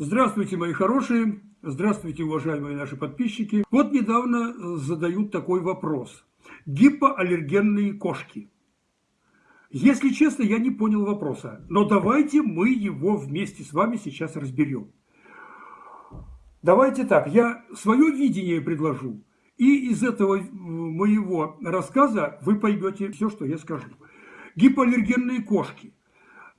Здравствуйте, мои хорошие, здравствуйте, уважаемые наши подписчики. Вот недавно задают такой вопрос. Гипоаллергенные кошки. Если честно, я не понял вопроса, но давайте мы его вместе с вами сейчас разберем. Давайте так, я свое видение предложу, и из этого моего рассказа вы поймете все, что я скажу. Гипоаллергенные кошки.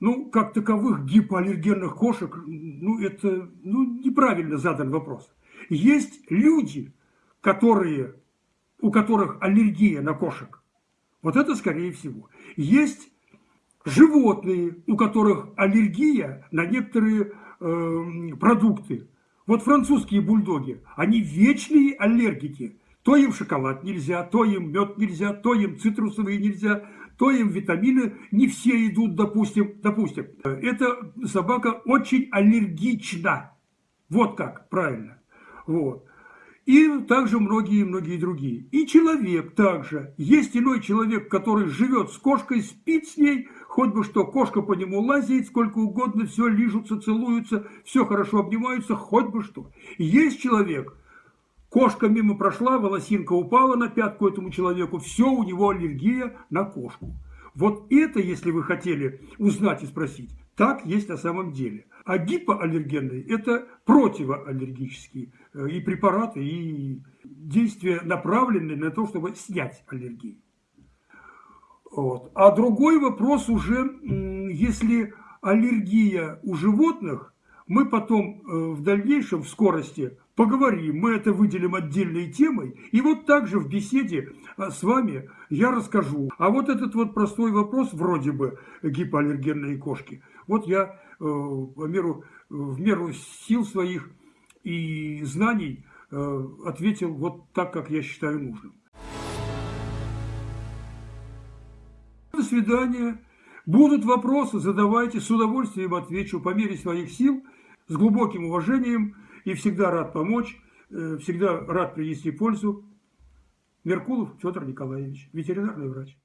Ну, как таковых гипоаллергенных кошек, ну, это ну, неправильно задан вопрос. Есть люди, которые, у которых аллергия на кошек. Вот это скорее всего. Есть животные, у которых аллергия на некоторые э, продукты. Вот французские бульдоги, они вечные аллергики. То им шоколад нельзя, то им мед нельзя, то им цитрусовые нельзя, то им витамины не все идут, допустим. Допустим, эта собака очень аллергична. Вот как, правильно. Вот. И также многие-многие другие. И человек также. Есть иной человек, который живет с кошкой, спит с ней, хоть бы что, кошка по нему лазит, сколько угодно, все лижутся, целуются, все хорошо обнимаются, хоть бы что. Есть человек, Кошка мимо прошла, волосинка упала на пятку этому человеку, все, у него аллергия на кошку. Вот это, если вы хотели узнать и спросить, так есть на самом деле. А гипоаллергенные – это противоаллергические э, и препараты, и действия, направленные на то, чтобы снять аллергию. Вот. А другой вопрос уже, если аллергия у животных, мы потом э, в дальнейшем, в скорости, поговорим, мы это выделим отдельной темой. И вот также в беседе а, с вами я расскажу. А вот этот вот простой вопрос, вроде бы гипоаллергенные кошки, вот я э, в, меру, в меру сил своих и знаний э, ответил вот так, как я считаю нужным. До свидания. Будут вопросы, задавайте, с удовольствием отвечу по мере своих сил – с глубоким уважением и всегда рад помочь, э, всегда рад принести пользу. Меркулов Федор Николаевич, ветеринарный врач.